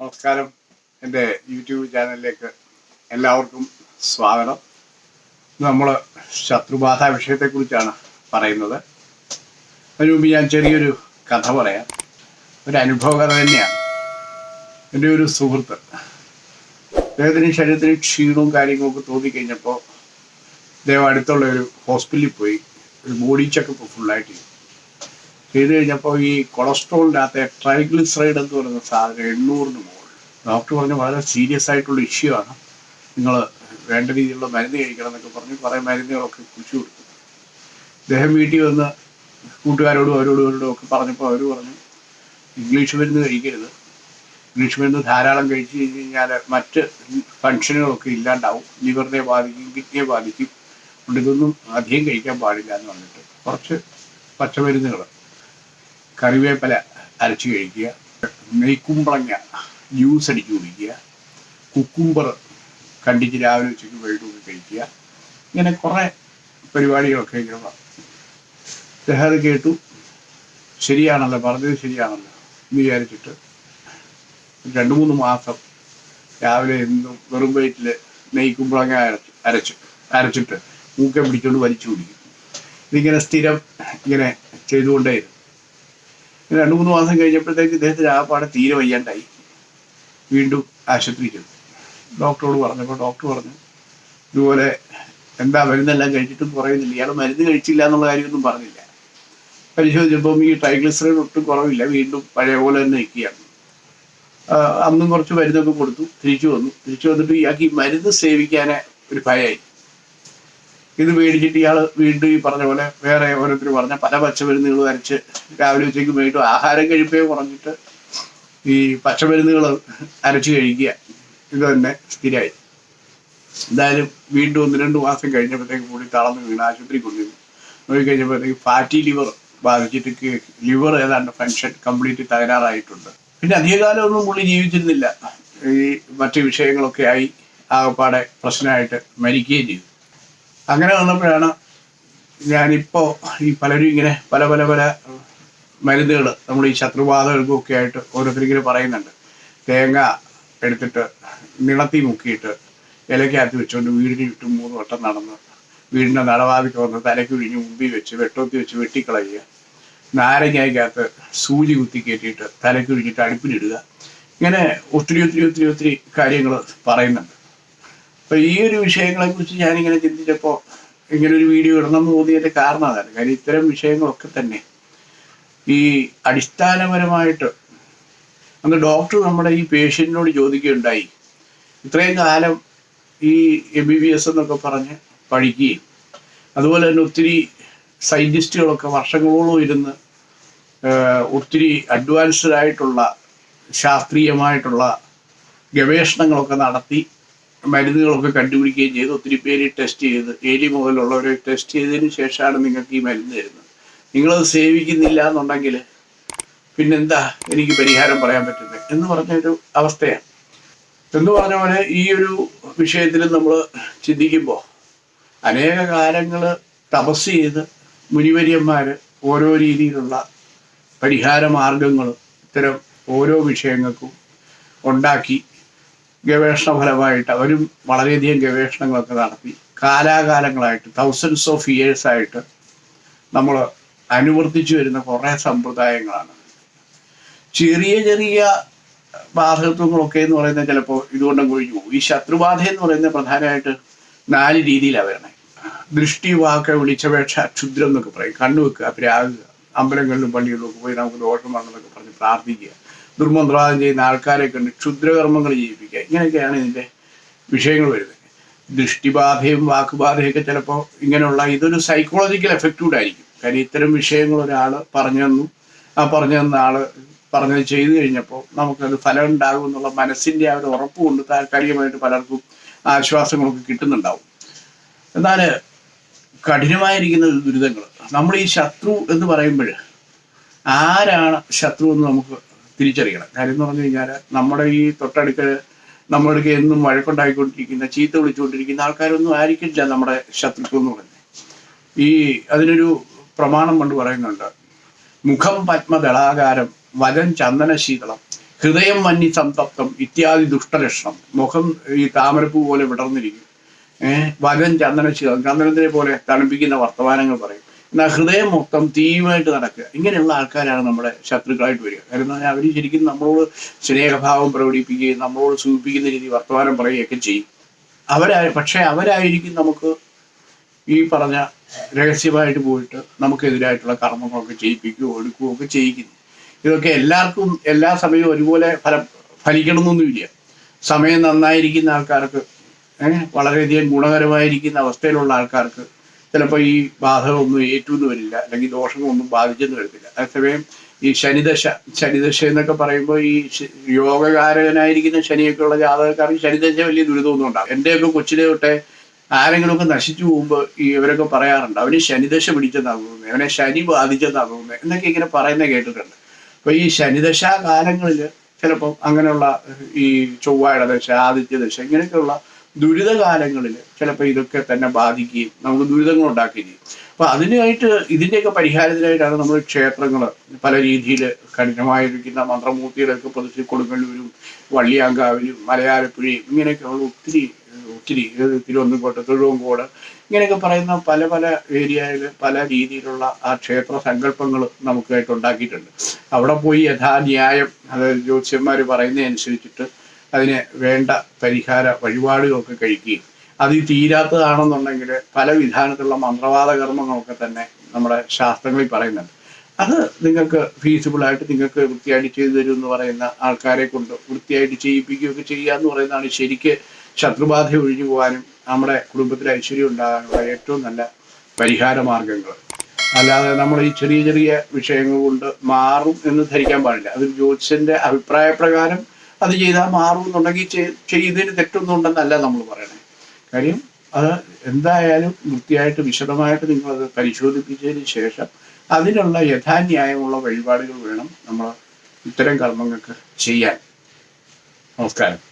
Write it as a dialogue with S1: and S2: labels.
S1: നമസ്കാരം. എന്റെ യൂട്യൂബ് ചാനലിലേക്ക് എല്ലാവർക്കും സ്വാഗതം. നമ്മൾ ശത്രുബാധ വിഷയത്തെക്കുറിച്ചാണ് പറയുന്നത്. അതിനു മുമ്പ് ഞാൻ ചെറിയൊരു കഥ പറയാം. ഒരു അനുഭവകഥ തന്നെയാണ്. എന്റെ ഒരു സുഹൃത്ത് അദ്ദേഹത്തിന് ശരീരത്തിന് ക്ഷീണവും കാര്യങ്ങളൊക്കെ തോന്നിക്കഴിഞ്ഞപ്പോൾ അദ്ദേഹം അടുത്തുള്ള ഒരു ഹോസ്പിറ്റലിൽ പോയി. ഒരു ബോഡി ചെക്കപ്പ് ഫുള്ളായിട്ട് ചെയ്തു. ചെയ്ത് കഴിഞ്ഞപ്പോൾ ഈ കൊളസ്ട്രോളിന്റെ അകത്തെ ട്രൈഗ്ലിസറൈഡ് എന്ന് പറയുന്ന സാധനം എണ്ണൂറിന് മുകളിൽ. ഡോക്ടർ പറഞ്ഞു വളരെ സീരിയസ് ആയിട്ടുള്ള ഇഷ്യൂ ആണ്. നിങ്ങൾ വേണ്ട രീതിയിലുള്ള മരുന്ന് കഴിക്കണം എന്നൊക്കെ പറഞ്ഞ് കുറേ മരുന്നുകളൊക്കെ കുറിച്ച് കൊടുത്തു. അദ്ദേഹം വീട്ടിൽ വന്ന് കൂട്ടുകാരോടും അവരോടും അവരോടും ഒക്കെ പറഞ്ഞപ്പോൾ അവർ പറഞ്ഞു ഇംഗ്ലീഷ് മരുന്ന് കഴിക്കരുത്. ഇംഗ്ലീഷ് മരുന്ന് ധാരാളം കഴിച്ചു കഴിഞ്ഞ് കഴിഞ്ഞാൽ മറ്റ് ഫങ്ഷനുകളൊക്കെ ഇല്ലാണ്ടാവും. ലിവറിനെ ബാധിക്കും കിഡ്നിയെ ബാധിക്കും. അതുകൊണ്ട് ഇതൊന്നും അധികം കഴിക്കാൻ പാടില്ല എന്ന് പറഞ്ഞിട്ട് കുറച്ച് പച്ചമരുന്നുകൾ കറിവേപ്പില അരച്ച് കഴിക്കുക. നെയ്ക്കുമ്പളങ്ങ ജ്യൂസ് അടിച്ച് കുടിക്കുക. കുക്കുംബർ കണ്ടിച്ച് രാവിലെ ഉച്ചയ്ക്ക് വൈകിട്ടൊക്കെ കഴിക്കുക. ഇങ്ങനെ കുറേ പരിപാടികളൊക്കെ ഇങ്ങനെ അദ്ദേഹം കേട്ടു. ശരിയാണല്ലോ പറഞ്ഞത് ശരിയാണല്ലോ എന്ന് വിചാരിച്ചിട്ട് രണ്ട് മൂന്ന് മാസം രാവിലെ എന്നും വെറും വയറ്റിൽ നെയ്ക്കുമ്പളങ്ങ അരച്ച് അരച്ച് അരച്ചിട്ട് മൂക്കെ പിടിച്ചുകൊണ്ട് വലിച്ചു കുടിക്കും. ഇതിങ്ങനെ സ്ഥിരം ഇങ്ങനെ ചെയ്തുകൊണ്ടേയിരുന്നു. രണ്ട് മൂന്ന് മാസം കഴിഞ്ഞപ്പോഴത്തേക്ക് ഇദ്ദേഹത്തിന് ആ പാട് തീരെ വയ്യാണ്ടായി. വീണ്ടും ആശുപത്രിയിൽ ചെന്നു ഡോക്ടറോട് പറഞ്ഞപ്പോൾ ഡോക്ടർ പറഞ്ഞു ഇതുപോലെ എന്താ മരുന്നെല്ലാം കഴിച്ചിട്ടും കുറയുന്നില്ല. ഇയാൾ മരുന്ന് കഴിച്ചില്ല എന്നുള്ള കാര്യമൊന്നും പറഞ്ഞില്ല. പരിശോധിച്ചപ്പോൾ ഈ ട്രൈഗ്ലിസറിൻ ഒട്ടും കുറവില്ല. വീണ്ടും പഴയ പോലെ തന്നെ നിൽക്കുകയാണ്. അന്നും കുറച്ച് മരുന്നൊക്കെ കൊടുത്തു. തിരിച്ചു വന്നു. തിരിച്ചു വന്നിട്ട് ഇയാൾക്ക് ഈ മരുന്ന് സേവിക്കാനേ ഒരു ഭയമായി. ഇത് മേടിച്ചിട്ട് ഇയാൾ വീണ്ടും ഈ പറഞ്ഞ പോലെ വേറെ ഓരോരുത്തർ പറഞ്ഞ പല പച്ചമരുന്നുകൾ വരച്ച് രാവിലെ ഉച്ചയ്ക്ക് വീണ്ടും ആഹാരം കഴിപ്പേ കുറഞ്ഞിട്ട് ഈ പച്ചമരുന്നുകൾ അരച്ച് കഴിക്കുക. ഇത് തന്നെ സ്ഥിരമായി. എന്തായാലും വീണ്ടും ഒന്ന് രണ്ട് മാസം കഴിഞ്ഞപ്പോഴത്തേക്ക് കൂടി തളർന്ന് വീണ് ആശുപത്രി കൊണ്ടുവന്നു. നോക്കി കഴിഞ്ഞപ്പോഴത്തേക്ക് ഫാറ്റി ലിവർ ബാധിച്ചിട്ട് ലിവർ ഏതാണ്ട് ഫങ്ഷൻ കംപ്ലീറ്റ് തകരാറായിട്ടുണ്ട്. പിന്നെ അധികകാലമൊന്നും പുള്ളി ജീവിച്ചിരുന്നില്ല. ഈ മറ്റു വിഷയങ്ങളൊക്കെ ആയി ആകപ്പാടെ പ്രശ്നമായിട്ട് മരിക്കുകയും ചെയ്തു. അങ്ങനെ വന്നപ്പോഴാണ് ഞാനിപ്പോൾ ഈ പലരും ഇങ്ങനെ പല പല പല മരുന്നുകൾ നമ്മൾ ഈ ശത്രുബാധകൾക്കും ഒക്കെ ആയിട്ട് ഓരോരുത്തരിങ്ങനെ പറയുന്നുണ്ട്. തേങ്ങ എടുത്തിട്ട് നിളത്തി മുക്കിയിട്ട് ഇലക്കകത്ത് വെച്ചുകൊണ്ട് വീടിന് ചുറ്റും മൂന്ന് വട്ടം നടന്ന് വീടിന്റെ നടവാതിക്ക് വന്ന് തലയ്ക്ക് ഒഴിഞ്ഞ് മുമ്പിൽ വെച്ച് വെട്ടോത്തി വെച്ച് വെട്ടിക്കളയുക. നാരങ്ങയ്ക്കകത്ത് സൂചി കുത്തി കയറ്റിയിട്ട് തലയ്ക്ക് ഒഴിഞ്ഞിട്ട് അടുപ്പിലിടുക. ഇങ്ങനെ ഒത്തിരി ഒത്തിരി ഒത്തിരി ഒത്തിരി കാര്യങ്ങൾ പറയുന്നുണ്ട്. അപ്പൊ ഈ ഒരു വിഷയങ്ങളെ കുറിച്ച് ഞാനിങ്ങനെ ചിന്തിച്ചപ്പോൾ ഇങ്ങനെ ഒരു വീഡിയോ ഇടണം എന്ന് തോന്നിയതിന്റെ കാരണം അതാണ്. കാര്യം ഇത്തരം വിഷയങ്ങളൊക്കെ തന്നെ ഈ അടിസ്ഥാനപരമായിട്ട് അന്ന് ഡോക്ടർ നമ്മുടെ ഈ പേഷ്യന്റിനോട് ചോദിക്കുകയുണ്ടായി. ഇത്രയും കാലം ഈ എം ബി ബി എസ് എന്നൊക്കെ പറഞ്ഞ് പഠിക്കുകയും അതുപോലെ തന്നെ ഒത്തിരി സയന്റിസ്റ്റുകളൊക്കെ വർഷങ്ങളോളം ഇരുന്ന് ഒത്തിരി അഡ്വാൻസ്ഡ് ആയിട്ടുള്ള ശാസ്ത്രീയമായിട്ടുള്ള ഗവേഷണങ്ങളൊക്കെ നടത്തി മരുന്നുകളൊക്കെ കണ്ടുപിടിക്കുകയും ചെയ്ത് ഒത്തിരി പേര് ടെസ്റ്റ് ചെയ്ത് എലി മുതലുള്ളവരെ ടെസ്റ്റ് ചെയ്തതിന് ശേഷമാണ് നിങ്ങൾക്ക് ഈ മരുന്ന് തരുന്നത്. നിങ്ങളത് സേവിക്കുന്നില്ല എന്നുണ്ടെങ്കിൽ പിന്നെന്താ എനിക്ക് പരിഹാരം പറയാൻ പറ്റുന്നത് എന്ന് പറഞ്ഞൊരു അവസ്ഥയാണ്. എന്ന് പറഞ്ഞ പോലെ ഈ ഒരു വിഷയത്തിൽ നമ്മൾ ചിന്തിക്കുമ്പോൾ അനേക കാലങ്ങൾ തപസ് ചെയ്ത് മുനിവര്യന്മാർ ഓരോ രീതിയിലുള്ള പരിഹാര മാർഗങ്ങൾ ഇത്തരം ഓരോ വിഷയങ്ങൾക്കും ഉണ്ടാക്കി ഗവേഷണ ഫലമായിട്ട് അവരും വളരെയധികം ഗവേഷണങ്ങളൊക്കെ നടത്തി. കാലാകാലങ്ങളായിട്ട് തൗസൻഡ്സ് ഓഫ് ഇയേഴ്സ് ആയിട്ട് നമ്മൾ അനുവർത്തിച്ചു വരുന്ന കുറേ സമ്പ്രദായങ്ങളാണ്. ചെറിയ ചെറിയ ബാധകത്വങ്ങളൊക്കെ എന്ന് പറയുന്നത് ചിലപ്പോൾ ഇതുകൊണ്ടും കൊഴിഞ്ഞു പോകും. ഈ ശത്രുബാധ എന്ന് പറയുന്നത് പ്രധാനമായിട്ട് നാല് രീതിയിലാണ് വരണേ. ദൃഷ്ടി വാക്ക വിളിച്ചപേക്ഷ ക്ഷുദ്രം എന്നൊക്കെ പറയും. കണ്ണു വെക്കുക പ്രാകുക അമ്പലങ്ങളിലും പള്ളികളിലും ഒക്കെ പോയി നമുക്ക് ദോഷം വരണമെന്നൊക്കെ പറഞ്ഞ് പ്രാർത്ഥിക്കുക. ദുർമന്ത്രവാദം ചെയ്യുന്ന ആൾക്കാരെ കണ്ട് ക്ഷുദ്രകർമ്മങ്ങൾ ചെയ്യിപ്പിക്കുക. ഇങ്ങനെയൊക്കെയാണ് ഇതിന്റെ വിഷയങ്ങൾ വരുന്നത്. ദൃഷ്ടിബാധയും വാക്കുബാധയൊക്കെ ചിലപ്പോൾ ഇങ്ങനെയുള്ള ഇതൊരു സൈക്കോളജിക്കൽ എഫക്റ്റ് ആയിരിക്കും കാര്യം ഇത്തരം വിഷയങ്ങൾ ഒരാൾ പറഞ്ഞു തന്നു. ആ പറഞ്ഞു തന്ന ആൾ പറഞ്ഞത് ചെയ്തു കഴിഞ്ഞപ്പോൾ നമുക്കത് ഫലം ഉണ്ടാകും എന്നുള്ള മനസ്സിന്റെ ആ ഒരു ഉറപ്പ് കൊണ്ട് താൽക്കാലികമായിട്ട് പലർക്കും ആശ്വാസങ്ങളൊക്കെ കിട്ടുന്നുണ്ടാവും. എന്നാൽ കഠിനമായിരിക്കുന്ന ദുരിതങ്ങൾ നമ്മൾ ഈ ശത്രു എന്ന് പറയുമ്പോൾ ആരാണ് ശത്രു എന്ന് നമുക്ക് തിരിച്ചറിയണം. കാര്യം എന്ന് പറഞ്ഞു കഴിഞ്ഞാൽ നമ്മുടെ ഈ തൊട്ടടുക്ക നമ്മളടുക്ക എന്നും വഴക്കുണ്ടായിക്കൊണ്ടിരിക്കുന്ന ചീത്ത വിളിച്ചുകൊണ്ടിരിക്കുന്ന ആൾക്കാരൊന്നും ആയിരിക്കില്ല നമ്മുടെ ശത്രുക്കൾ എന്ന് പറയുന്നത്. ഈ അതിനൊരു പ്രമാണം കൊണ്ട് പറയുന്നുണ്ട്. മുഖം പത്മദളാകാരം വലം ചന്ദന ശീതളം ഹൃദയം മഞ്ഞി സംതപ്തം ഇത്യാദി ദുഷ്ടലക്ഷണം മുഖം ഈ താമരപ്പൂ പോലെ വിടർന്നിരിക്കും. ഏഹ് വലൻ ചന്ദനശീലം ചന്ദനത്തിനെ പോലെ തണുപ്പിക്കുന്ന വർത്തമാനങ്ങൾ പറയും. ഹൃദയം മൊത്തം തീയുമായിട്ട് നടക്കുക. ഇങ്ങനെയുള്ള ആൾക്കാരാണ് നമ്മുടെ ശത്രുക്കളായിട്ട് വരിക. കാരണം എന്ന് പറഞ്ഞാൽ അവർ ശരിക്കും നമ്മളോട് സ്നേഹഭാവം പ്രകടിപ്പിക്കുകയും നമ്മളോട് സൂചിപ്പിക്കുന്ന രീതി വർത്തമാനം പറയുകയൊക്കെ ചെയ്യും. അവരായി പക്ഷേ അവരായിരിക്കും നമുക്ക് ഈ പറഞ്ഞ രഹസ്യമായിട്ട് പോയിട്ട് നമുക്കെതിരായിട്ടുള്ള കർമ്മങ്ങളൊക്കെ ചെയ്യിപ്പിക്കുകയോ എടുക്കുകയോ ഒക്കെ ചെയ്യിക്കുന്നു. ഇതൊക്കെ എല്ലാവർക്കും എല്ലാ സമയവും ഒരുപോലെ ഫലം ഫലിക്കണമെന്നൊന്നുമില്ല. സമയം നന്നായിരിക്കുന്ന ആൾക്കാർക്ക് വളരെയധികം ഗുണകരമായിരിക്കുന്ന അവസ്ഥയിലുള്ള ആൾക്കാർക്ക് ചിലപ്പോൾ ഈ ബാധകമൊന്നും ഏറ്റുമെന്ന് വരില്ല അല്ലെങ്കിൽ ദോഷങ്ങളൊന്നും ബാധിച്ചെന്ന് വരത്തില്ല അതേസമയം ഈ ശനിദശ ശനിദശ എന്നൊക്കെ പറയുമ്പോൾ ഈ യോഗകാരകനായിരിക്കുന്ന ശനിയൊക്കെ ഉള്ള ജാതകക്കാർക്ക് ശനിദശ വലിയ ദുരിതമൊന്നും ഉണ്ടാകും എന്റെയൊക്കെ കൊച്ചിലെ തൊട്ടേ ആരെങ്കിലുമൊക്കെ നശിച്ചു പോകുമ്പോൾ ഈ ഇവരൊക്കെ പറയാറുണ്ട് അവന് ശനിദശ പിടിച്ചെന്നാ തോന്നുന്നത് അവനെ ശനി ബാധിച്ചെന്നാ തോന്നുന്നത് എന്നൊക്കെ ഇങ്ങനെ പറയുന്നത് കേട്ടിട്ടുണ്ട്. അപ്പോൾ ഈ ശനിദശാ കാലങ്ങളിൽ ചിലപ്പം അങ്ങനെയുള്ള ഈ ചൊവ്വാഴ ദശ ആദിത്യ ദശ ഇങ്ങനെയൊക്കെയുള്ള ദുരിതകാലങ്ങളിൽ ചിലപ്പോൾ ഇതൊക്കെ തന്നെ ബാധിക്കുകയും നമുക്ക് ദുരിതങ്ങൾ ഉണ്ടാക്കുകയും ചെയ്യും. അപ്പൊ അതിനായിട്ട് ഇതിന്റെയൊക്കെ പരിഹാരത്തിനായിട്ടാണ് നമ്മൾ ക്ഷേത്രങ്ങൾ പല രീതിയിൽ കഠിനമായിരിക്കുന്ന മന്ത്രമൂർത്തികളൊക്കെ പ്രതിഷ്ഠ കൊടുങ്ങല്ലൂരും വള്ളിയാങ്കാവിലും മലയാളപ്പുഴയും ഇങ്ങനെയൊക്കെയുള്ള ഒത്തിരി ഒത്തിരി തിരുവനന്തപുരത്ത് തിരുവങ്കോട് ഇങ്ങനെയൊക്കെ പറയുന്ന പല പല ഏരിയയിൽ പല രീതിയിലുള്ള ആ ക്ഷേത്ര സങ്കല്പങ്ങൾ നമുക്കായിട്ട് ഉണ്ടാക്കിയിട്ടുണ്ട്. അവിടെ പോയി യഥാന്യായം അതായത് ജ്യോത്സ്യന്മാർ പറയുന്നതനുസരിച്ചിട്ട് അതിന് വേണ്ട പരിഹാര വഴിപാടുകളൊക്കെ കഴിക്കുകയും അത് തീരാത്തതാണെന്നുണ്ടെങ്കിൽ പല വിധാനത്തിലുള്ള മന്ത്രവാദ കർമ്മങ്ങളൊക്കെ തന്നെ നമ്മുടെ ശാസ്ത്രങ്ങളിൽ പറയുന്നുണ്ട്. അത് നിങ്ങൾക്ക് ഫീസിബിളായിട്ട് നിങ്ങൾക്ക് വൃത്തിയായിട്ട് ചെയ്തു തരും എന്ന് പറയുന്ന ആൾക്കാരെ കൊണ്ട് വൃത്തിയായിട്ട് ചെയ്യിപ്പിക്കുകയൊക്കെ ചെയ്യുക എന്ന് പറയുന്നതാണ് ശരിക്ക് ശത്രുബാധ ഒഴിഞ്ഞു പോകാനും നമ്മുടെ കുടുംബത്തിൽ ഐശ്വര്യം ഉണ്ടാകാനുള്ള ഏറ്റവും നല്ല പരിഹാര മാർഗങ്ങൾ. അല്ലാതെ നമ്മൾ ഈ ചെറിയ ചെറിയ വിഷയങ്ങൾ കൊണ്ട് മാറും എന്ന് ധരിക്കാൻ പാടില്ല. അത് അഭിപ്രായ പ്രകാരം അത് ചെയ്താൽ മാറും എന്നുണ്ടെങ്കിൽ ചെയ്- ചെയ്തതിന് തെറ്റൊന്നും ഉണ്ടെന്നല്ല നമ്മൾ പറയണേ. കാര്യം അത് എന്തായാലും വൃത്തിയായിട്ട് വിശദമായിട്ട് നിങ്ങളത് പരിശോധിപ്പിച്ചതിന് ശേഷം അതിനുള്ള യഥാന്യായമുള്ള വഴിപാടുകൾ വേണം നമ്മൾ ഇത്തരം കർമ്മങ്ങൾക്ക് ചെയ്യാൻ. നമസ്കാരം.